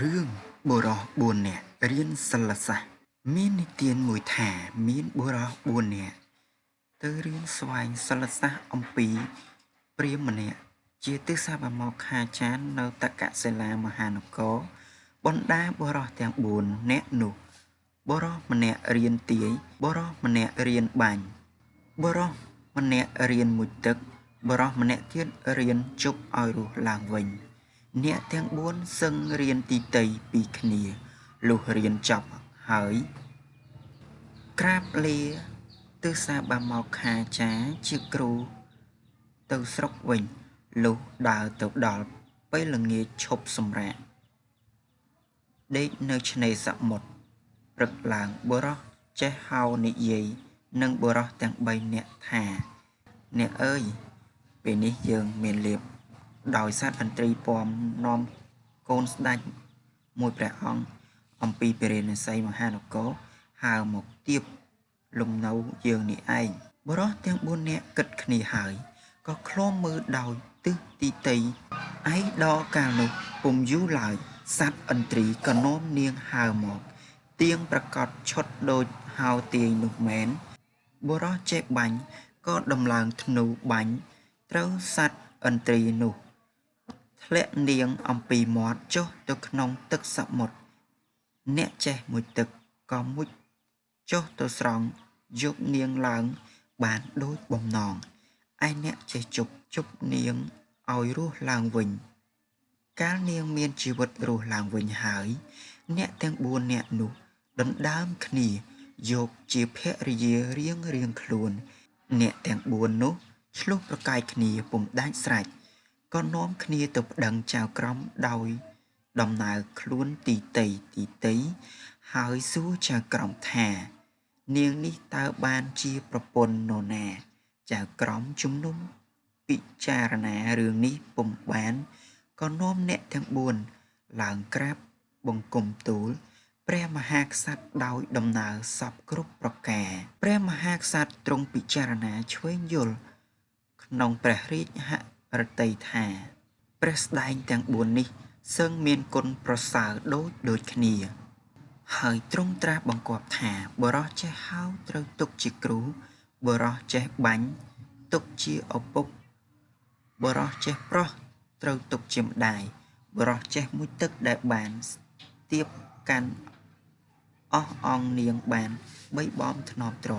រឿងបុរស4នាក់រៀនសិលសាស្ត្រមាននិទានមួយថាមានបុរស4នាក់ទៅរៀនស្វែងសិលសាស្ត្រអំពីព្រាហ្មណ៍ម្នាក់ជាទិសាបមកខាចាននៅតកសិលាមហានគរបណ្ដាបុរសទាំង4នាក់នោះបុរសម្នាក់រៀនទាយបុរសម្នាក់រៀនបាញ់បុរសម្នាក់រៀនមួយទឹកបុរសម្នាក់ទៀតរៀនជប់ឲ្យរស់ឡើងវិញ អ្នកទាំង4សឹងរៀនទីតីពីគ្នាលុះរៀនចប់ហើយក្រាបលាទិសាបាមកខាចាជាគ្រូ ទៅស្រុកវិញលុះដើរទៅដល់ពេលល្ងាចឈប់សម្រាកដេកនៅឆ្នេរសមុទ្រព្រឹកឡើងបុរសចេះហៅនិយាយនឹងបុរសទាំង3នាក់ថា អ្នកអើយពេលនេះយើងមានលៀប ដោយសត្វឥន្ទ្រីពំនាំកូនស្ដេចមួយព្រះអង្គអំពីពរិនិស័យមហានគរហៅមកទៀបលំនៅយើងនេះឯងបរោះទាំង4នាក់គិតគ្នាហើយក៏ឃ្លាំមើលដោយទិសទីតីឯដល់កាលនោះពុំយូរឡើយសត្វឥន្ទ្រីក៏នាំនាងហៅមកទៀងប្រកាសឈុតដូចហៅទាយនោះមែនបរោះចេះបាញ់ក៏ដំឡើងធ្នូបាញ់ត្រូវសត្វឥន្ទ្រីនោះ ធ្លាក់នាងអំពីមាត់ចុះទៅក្នុងទឹកសមុទ្រអ្នកចេះមួយទឹកក៏មុជចុះទៅស្រង់យកនាងឡើងបានដូចបំណងឯអ្នកចេះជប់ជប់នាងឲ្យរស់ឡើងវិញ កាលនាងមានជីវិតរស់ឡើងវិញហើយ អ្នកទាំង4នាក់នោះដណ្ដើមគ្នាយកជាភរិយារៀងរៀងខ្លួន អ្នកទាំង4នោះឆ្លោះប្រកែកគ្នាពុំដាច់ស្រេច ក៏នាំគ្នាទៅប្តឹងចៅក្រមដោយដំណើរខ្លួនទីតីទីតីហើយសួរចៅក្រមថា នាងនេះតើបានជាប្រពន្ធនរណាចៅក្រមជំនុំពិចារណារឿងនេះពុំបានក៏នាំអ្នកទាំង4ឡើងក្រាបបង្គំទូលព្រះមហាក្សត្រដោយដំណើរសពគ្រប់ប្រការព្រះមហាក្សត្រទ្រង់ពិចារណាឆ្វេងយល់ក្នុងព្រះរាជហ រតីថាព្រះស្ដែងទាំង4នេះសឹងមានគុណប្រសើរដូចដូចគ្នា ហើយទ្រង់ត្រាស់បង្គាប់ថាបរោះចេះហៅត្រូវទុកជាគ្រូបរោះចេះបាញ់ទុកជាឪពុកបរោះចេះប្រុសត្រូវទុកជាម្ដាយបរោះចេះមួយទឹកដែលបានទៀបកាន់អស់អង្គនាងបានបីបំធ្នប់ត្រ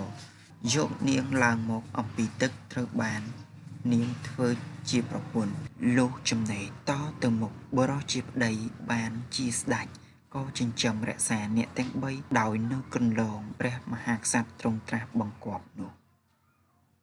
យកនាងឡើងមកអំពីទឹកត្រូវបាន នាងធ្វើជាប្រពន្ធលុះចំណេះតទៅមុខបរោះជាប្តីបានជាស្ដេចក៏ចិញ្ចឹមរក្សាអ្នកទាំង3ដោយនៅគន្លងព្រះមហាក្សត្រទ្រង់ត្រាស់បង្គាប់នោះ